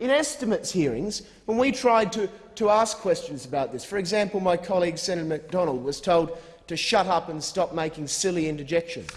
In estimates hearings, when we tried to, to ask questions about this, for example, my colleague Senator Macdonald was told to shut up and stop making silly interjections.